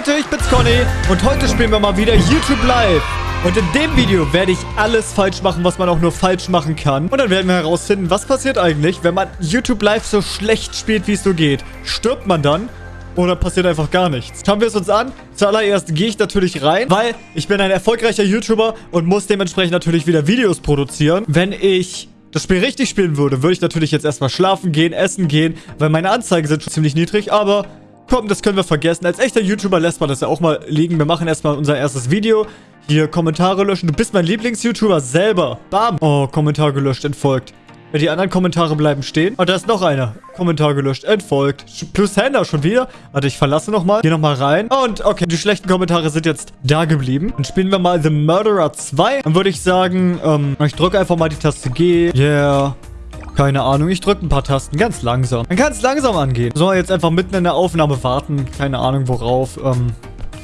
Leute, ich bin's Conny und heute spielen wir mal wieder YouTube Live. Und in dem Video werde ich alles falsch machen, was man auch nur falsch machen kann. Und dann werden wir herausfinden, was passiert eigentlich, wenn man YouTube Live so schlecht spielt, wie es so geht. Stirbt man dann? Oder passiert einfach gar nichts? Schauen wir es uns an. Zuallererst gehe ich natürlich rein, weil ich bin ein erfolgreicher YouTuber und muss dementsprechend natürlich wieder Videos produzieren. Wenn ich das Spiel richtig spielen würde, würde ich natürlich jetzt erstmal schlafen gehen, essen gehen, weil meine Anzeigen sind schon ziemlich niedrig, aber Komm, das können wir vergessen. Als echter YouTuber lässt man das ja auch mal liegen. Wir machen erstmal unser erstes Video. Hier, Kommentare löschen. Du bist mein Lieblings-YouTuber selber. Bam. Oh, Kommentar gelöscht, entfolgt. Die anderen Kommentare bleiben stehen. Oh, da ist noch einer. Kommentar gelöscht, entfolgt. Plus Händer schon wieder. Warte, ich verlasse nochmal. Geh nochmal rein. Und okay, die schlechten Kommentare sind jetzt da geblieben. Dann spielen wir mal The Murderer 2. Dann würde ich sagen, ähm, ich drücke einfach mal die Taste G. Yeah. Keine Ahnung, ich drücke ein paar Tasten ganz langsam. Man kann es langsam angehen. So, jetzt einfach mitten in der Aufnahme warten. Keine Ahnung worauf. Ähm,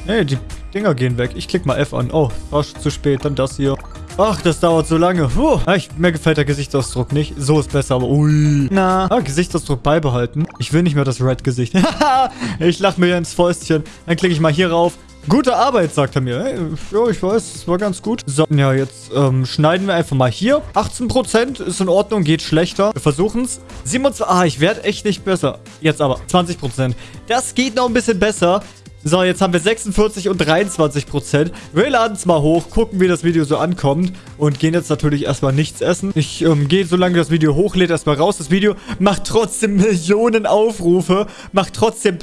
nee, die Dinger gehen weg. Ich klicke mal F an. Oh, war schon zu spät. Dann das hier. Ach, das dauert so lange. Puh. Ich, mir gefällt der Gesichtsausdruck nicht. So ist besser, aber ui. Na. Ah, Gesichtsausdruck beibehalten. Ich will nicht mehr das Red-Gesicht. ich lache mir ins Fäustchen. Dann klicke ich mal hier rauf. Gute Arbeit, sagt er mir. Hey, ja, ich weiß, es war ganz gut. So, ja, jetzt ähm, schneiden wir einfach mal hier. 18% ist in Ordnung, geht schlechter. Wir versuchen es. 27, ah, ich werde echt nicht besser. Jetzt aber 20%. Das geht noch ein bisschen besser. So, jetzt haben wir 46 und 23% Wir laden es mal hoch, gucken, wie das Video so ankommt und gehen jetzt natürlich erstmal nichts essen. Ich ähm, gehe, solange das Video hochlädt, erstmal raus. Das Video macht trotzdem Millionen Aufrufe, macht trotzdem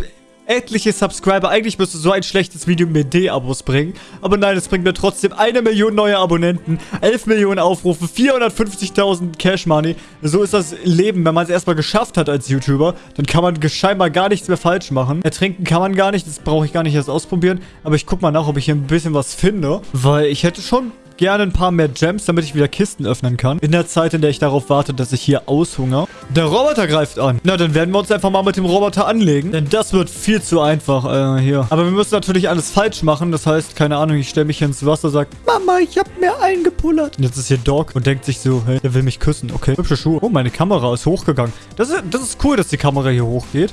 etliche Subscriber. Eigentlich müsste so ein schlechtes Video mir D-Abos bringen. Aber nein, es bringt mir trotzdem eine Million neue Abonnenten, 11 Millionen Aufrufe, 450.000 Cash Money. So ist das Leben. Wenn man es erstmal geschafft hat als YouTuber, dann kann man scheinbar gar nichts mehr falsch machen. Ertrinken kann man gar nicht. Das brauche ich gar nicht erst ausprobieren. Aber ich gucke mal nach, ob ich hier ein bisschen was finde. Weil ich hätte schon gerne ein paar mehr Gems, damit ich wieder Kisten öffnen kann. In der Zeit, in der ich darauf warte, dass ich hier aushungere. Der Roboter greift an. Na, dann werden wir uns einfach mal mit dem Roboter anlegen. Denn das wird viel zu einfach äh, hier. Aber wir müssen natürlich alles falsch machen. Das heißt, keine Ahnung, ich stelle mich hier ins Wasser, sage, Mama, ich habe mir eingepullert. Und jetzt ist hier Doc und denkt sich so, hey, der will mich küssen. Okay, hübsche Schuhe. Oh, meine Kamera ist hochgegangen. Das ist, das ist cool, dass die Kamera hier hochgeht.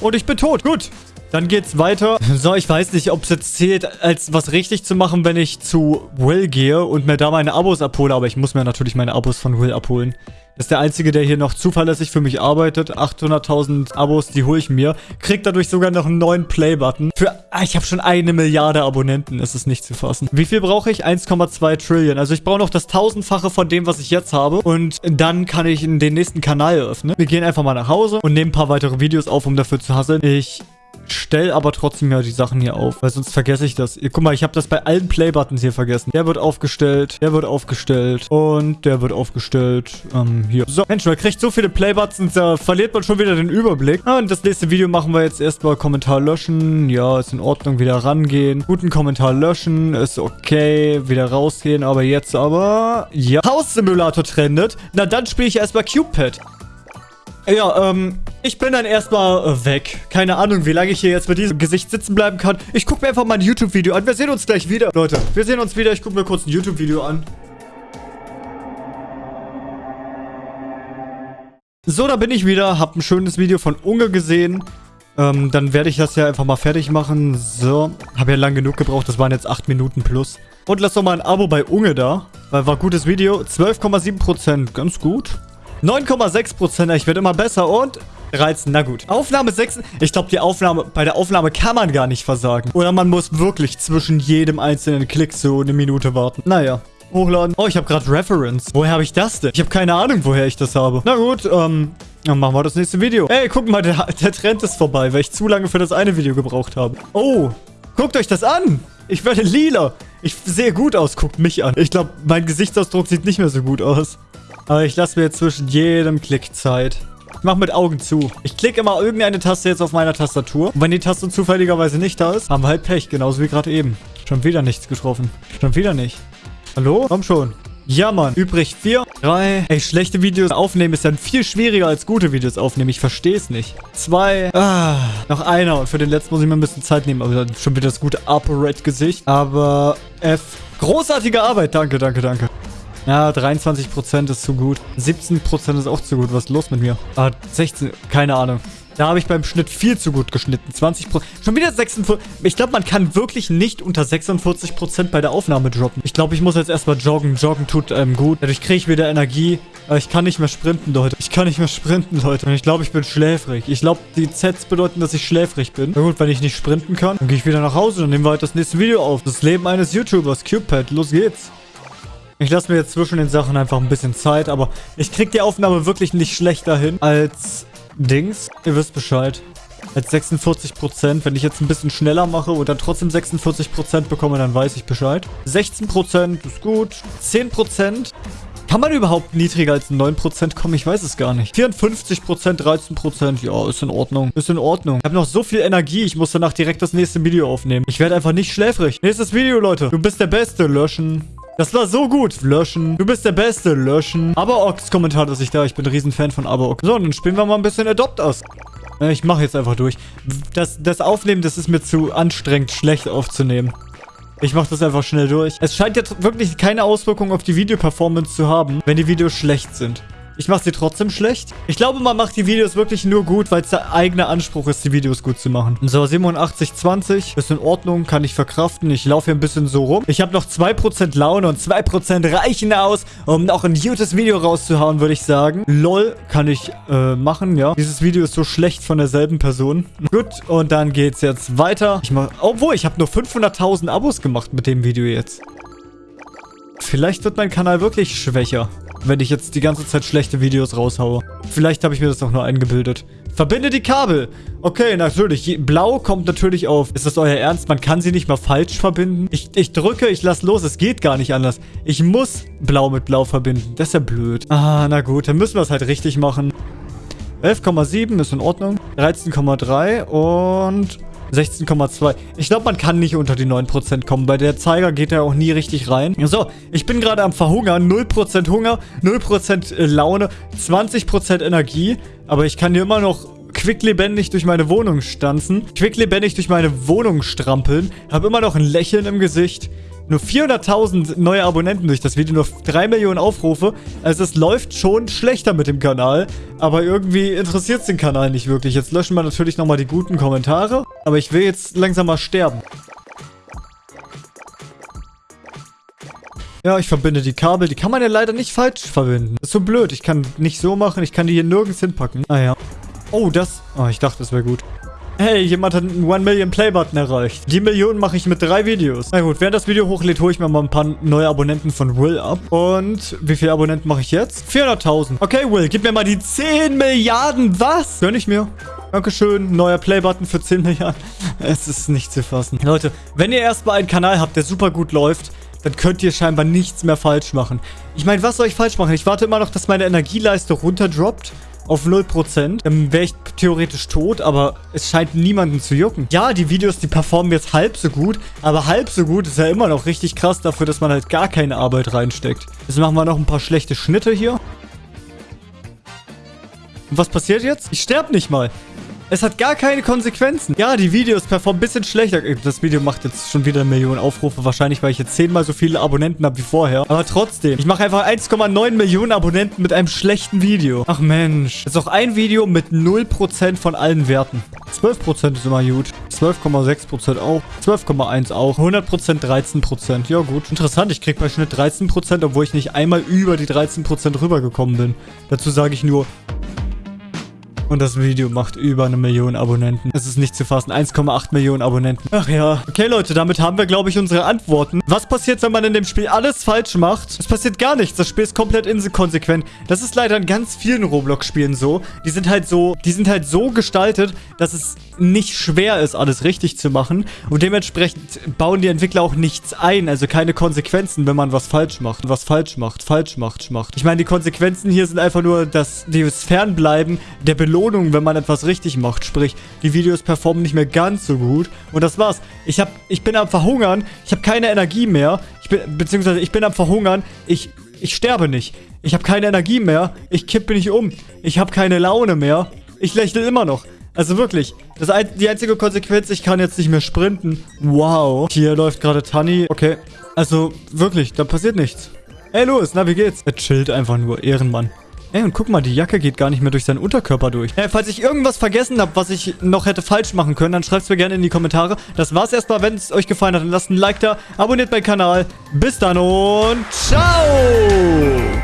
Und ich bin tot. Gut. Dann geht's weiter. So, ich weiß nicht, ob es jetzt zählt, als was richtig zu machen, wenn ich zu Will gehe und mir da meine Abos abhole. Aber ich muss mir natürlich meine Abos von Will abholen. Das ist der Einzige, der hier noch zuverlässig für mich arbeitet. 800.000 Abos, die hole ich mir. Krieg dadurch sogar noch einen neuen Play-Button. Für, ah, ich habe schon eine Milliarde Abonnenten. Es ist nicht zu fassen. Wie viel brauche ich? 1,2 Trillion. Also ich brauche noch das tausendfache von dem, was ich jetzt habe. Und dann kann ich den nächsten Kanal eröffnen. Wir gehen einfach mal nach Hause und nehmen ein paar weitere Videos auf, um dafür zu hasseln. Ich stell aber trotzdem ja die Sachen hier auf, weil sonst vergesse ich das. Guck mal, ich habe das bei allen Play-Buttons hier vergessen. Der wird aufgestellt, der wird aufgestellt und der wird aufgestellt. Ähm, hier. So, Mensch, man kriegt so viele Play-Buttons, da verliert man schon wieder den Überblick. Ah, und das nächste Video machen wir jetzt erstmal Kommentar löschen. Ja, ist in Ordnung, wieder rangehen. Guten Kommentar löschen, ist okay. Wieder rausgehen, aber jetzt aber... Ja, Haus-Simulator trendet. Na, dann spiele ich erstmal Cupid. Ja, ähm, ich bin dann erstmal äh, weg. Keine Ahnung, wie lange ich hier jetzt mit diesem Gesicht sitzen bleiben kann. Ich gucke mir einfach mal ein YouTube-Video an. Wir sehen uns gleich wieder. Leute, wir sehen uns wieder. Ich gucke mir kurz ein YouTube-Video an. So, da bin ich wieder. Hab ein schönes Video von Unge gesehen. Ähm, dann werde ich das ja einfach mal fertig machen. So, habe ja lang genug gebraucht. Das waren jetzt 8 Minuten plus. Und lass doch mal ein Abo bei Unge da. Weil war gutes Video. 12,7%. Ganz gut. 9,6%. Ich werde immer besser und 13. Na gut. Aufnahme 6. Ich glaube, die Aufnahme, bei der Aufnahme kann man gar nicht versagen. Oder man muss wirklich zwischen jedem einzelnen Klick so eine Minute warten. Naja. Hochladen. Oh, ich habe gerade Reference. Woher habe ich das denn? Ich habe keine Ahnung, woher ich das habe. Na gut, ähm, dann machen wir das nächste Video. Ey, guck mal, der, der Trend ist vorbei, weil ich zu lange für das eine Video gebraucht habe. Oh, guckt euch das an. Ich werde lila. Ich sehe gut aus. Guckt mich an. Ich glaube, mein Gesichtsausdruck sieht nicht mehr so gut aus. Aber ich lasse mir zwischen jedem Klick Zeit. Ich mache mit Augen zu. Ich klicke immer irgendeine Taste jetzt auf meiner Tastatur. Und wenn die Taste zufälligerweise nicht da ist, haben wir halt Pech. Genauso wie gerade eben. Schon wieder nichts getroffen. Schon wieder nicht. Hallo? Komm schon. Ja, Mann. Übrig 4, 3. Ey, schlechte Videos aufnehmen ist dann viel schwieriger als gute Videos aufnehmen. Ich verstehe es nicht. 2. Ah, noch einer. Und für den letzten muss ich mir ein bisschen Zeit nehmen. Aber schon wieder das gute Upper Red Gesicht. Aber F. Großartige Arbeit. Danke, danke, danke. Ja, 23% ist zu gut. 17% ist auch zu gut. Was ist los mit mir? Ah, 16, keine Ahnung. Da habe ich beim Schnitt viel zu gut geschnitten. 20% Schon wieder 46. Ich glaube, man kann wirklich nicht unter 46% bei der Aufnahme droppen. Ich glaube, ich muss jetzt erstmal joggen. Joggen tut ähm, gut. Dadurch kriege ich wieder Energie. Aber ich kann nicht mehr sprinten, Leute. Ich kann nicht mehr sprinten, Leute. Und ich glaube, ich bin schläfrig. Ich glaube, die Zs bedeuten, dass ich schläfrig bin. Na gut, wenn ich nicht sprinten kann, dann gehe ich wieder nach Hause und nehmen wir halt das nächste Video auf. Das Leben eines YouTubers. Cupid. Los geht's. Ich lasse mir jetzt zwischen den Sachen einfach ein bisschen Zeit, aber ich kriege die Aufnahme wirklich nicht schlechter hin als Dings. Ihr wisst Bescheid. Als 46%. Wenn ich jetzt ein bisschen schneller mache und dann trotzdem 46% bekomme, dann weiß ich Bescheid. 16% ist gut. 10%. Kann man überhaupt niedriger als 9% kommen? Ich weiß es gar nicht. 54%, 13%. Ja, ist in Ordnung. Ist in Ordnung. Ich habe noch so viel Energie. Ich muss danach direkt das nächste Video aufnehmen. Ich werde einfach nicht schläfrig. Nächstes Video, Leute. Du bist der Beste. Löschen. Das war so gut. Löschen. Du bist der Beste. Löschen. Aberox Kommentar ist ich da. Ich bin ein Riesenfan von Aberox. So, dann spielen wir mal ein bisschen Adopt aus. Ich mache jetzt einfach durch. Das, das Aufnehmen, das ist mir zu anstrengend, schlecht aufzunehmen. Ich mache das einfach schnell durch. Es scheint jetzt wirklich keine Auswirkung auf die Videoperformance zu haben, wenn die Videos schlecht sind. Ich mache sie trotzdem schlecht. Ich glaube, man macht die Videos wirklich nur gut, weil es der eigene Anspruch ist, die Videos gut zu machen. So, 87,20. Ist in Ordnung, kann ich verkraften. Ich laufe hier ein bisschen so rum. Ich habe noch 2% Laune und 2% reichen aus, um noch ein gutes Video rauszuhauen, würde ich sagen. LOL kann ich äh, machen, ja. Dieses Video ist so schlecht von derselben Person. Gut, und dann geht's jetzt weiter. Ich mach, obwohl, ich habe nur 500.000 Abos gemacht mit dem Video jetzt. Vielleicht wird mein Kanal wirklich schwächer wenn ich jetzt die ganze Zeit schlechte Videos raushaue. Vielleicht habe ich mir das auch nur eingebildet. Verbinde die Kabel. Okay, natürlich. Blau kommt natürlich auf. Ist das euer Ernst? Man kann sie nicht mal falsch verbinden? Ich, ich drücke, ich lasse los. Es geht gar nicht anders. Ich muss Blau mit Blau verbinden. Das ist ja blöd. Ah, na gut. Dann müssen wir es halt richtig machen. 11,7 ist in Ordnung. 13,3 und 16,2. Ich glaube, man kann nicht unter die 9% kommen. Bei der Zeiger geht er auch nie richtig rein. So, ich bin gerade am Verhungern. 0% Hunger, 0% äh, Laune, 20% Energie. Aber ich kann hier immer noch quicklebendig durch meine Wohnung stanzen. Quicklebendig durch meine Wohnung strampeln. Habe immer noch ein Lächeln im Gesicht. Nur 400.000 neue Abonnenten durch das Video, nur 3 Millionen Aufrufe. Also es läuft schon schlechter mit dem Kanal. Aber irgendwie interessiert es den Kanal nicht wirklich. Jetzt löschen wir natürlich nochmal die guten Kommentare. Aber ich will jetzt langsam mal sterben. Ja, ich verbinde die Kabel. Die kann man ja leider nicht falsch verbinden. Das ist so blöd. Ich kann nicht so machen. Ich kann die hier nirgends hinpacken. Ah ja. Oh, das... Oh, ich dachte, das wäre gut. Hey, jemand hat einen 1 Million Play Button erreicht. Die Million mache ich mit drei Videos. Na gut, während das Video hochlädt, hole ich mir mal ein paar neue Abonnenten von Will ab. Und wie viele Abonnenten mache ich jetzt? 400.000. Okay, Will, gib mir mal die 10 Milliarden. Was? Gönn ich mir. Dankeschön. Neuer Play-Button für 10 Milliarden. Es ist nicht zu fassen. Leute, wenn ihr erstmal einen Kanal habt, der super gut läuft, dann könnt ihr scheinbar nichts mehr falsch machen. Ich meine, was soll ich falsch machen? Ich warte immer noch, dass meine Energieleiste runterdroppt auf 0%. Dann wäre ich theoretisch tot, aber es scheint niemanden zu jucken. Ja, die Videos, die performen jetzt halb so gut, aber halb so gut ist ja immer noch richtig krass dafür, dass man halt gar keine Arbeit reinsteckt. Jetzt machen wir noch ein paar schlechte Schnitte hier. Und was passiert jetzt? Ich sterbe nicht mal. Es hat gar keine Konsequenzen. Ja, die Videos performen ein bisschen schlechter. Das Video macht jetzt schon wieder eine Million Aufrufe. Wahrscheinlich, weil ich jetzt zehnmal so viele Abonnenten habe wie vorher. Aber trotzdem. Ich mache einfach 1,9 Millionen Abonnenten mit einem schlechten Video. Ach Mensch. Das ist auch ein Video mit 0% von allen Werten. 12% ist immer gut. 12,6% auch. 12,1 auch. 100% 13%. Ja gut. Interessant. Ich kriege bei Schnitt 13%, obwohl ich nicht einmal über die 13% rübergekommen bin. Dazu sage ich nur und das Video macht über eine Million Abonnenten. Es ist nicht zu fassen. 1,8 Millionen Abonnenten. Ach ja. Okay, Leute, damit haben wir, glaube ich, unsere Antworten. Was passiert, wenn man in dem Spiel alles falsch macht? Es passiert gar nichts. Das Spiel ist komplett inkonsequent. Das ist leider in ganz vielen Roblox-Spielen so. Die sind halt so, die sind halt so gestaltet, dass es nicht schwer ist, alles richtig zu machen. Und dementsprechend bauen die Entwickler auch nichts ein. Also keine Konsequenzen, wenn man was falsch macht. Was falsch macht, falsch macht, macht. Ich meine, die Konsequenzen hier sind einfach nur, dass das Fernbleiben der Belohnung Belohnung, wenn man etwas richtig macht. Sprich, die Videos performen nicht mehr ganz so gut. Und das war's. Ich, hab, ich bin am Verhungern. Ich habe keine Energie mehr. Ich bin, beziehungsweise ich bin am Verhungern. Ich, ich sterbe nicht. Ich habe keine Energie mehr. Ich kippe nicht um. Ich habe keine Laune mehr. Ich lächle immer noch. Also wirklich, das ein, die einzige Konsequenz, ich kann jetzt nicht mehr sprinten. Wow. Hier läuft gerade Tanni. Okay. Also wirklich, da passiert nichts. Hey Louis, na wie geht's? Er chillt einfach nur, Ehrenmann. Ey, und guck mal, die Jacke geht gar nicht mehr durch seinen Unterkörper durch. Ey, falls ich irgendwas vergessen habe, was ich noch hätte falsch machen können, dann schreibt es mir gerne in die Kommentare. Das war's erstmal. Wenn es euch gefallen hat, dann lasst ein Like da, abonniert meinen Kanal. Bis dann und ciao!